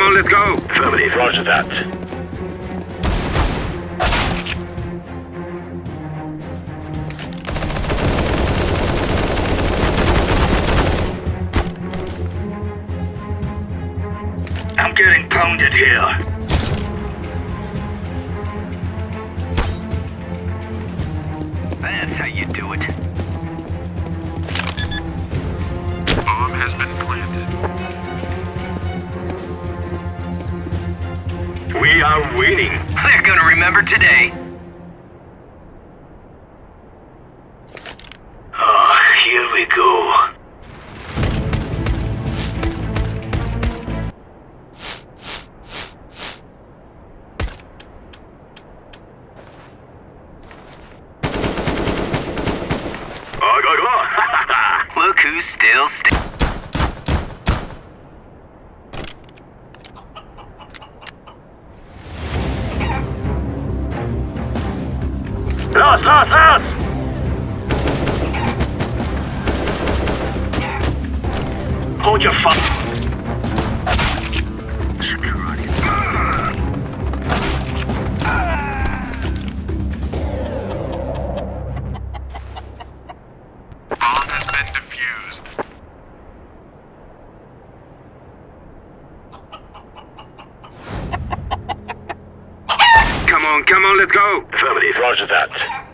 on, let's go. Affirmative, roger that. I'm getting pounded here. That's how you do it. We are winning. They're gonna remember today. Oh, here we go. Ah, go. Look who's still sta- Los, los, los! Hold your fu- Bomb has been defused. Come on, come on, let's go. Affirmative, roger that.